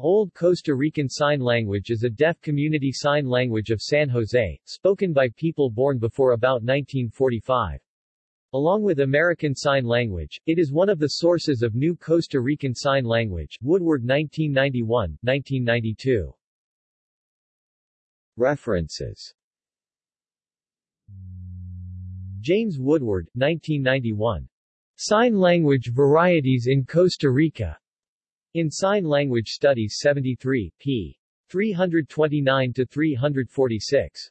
Old Costa Rican Sign Language is a deaf community sign language of San Jose, spoken by people born before about 1945. Along with American Sign Language, it is one of the sources of New Costa Rican Sign Language, Woodward 1991, 1992. References James Woodward, 1991. Sign Language Varieties in Costa Rica. In Sign Language Studies 73, p. 329-346.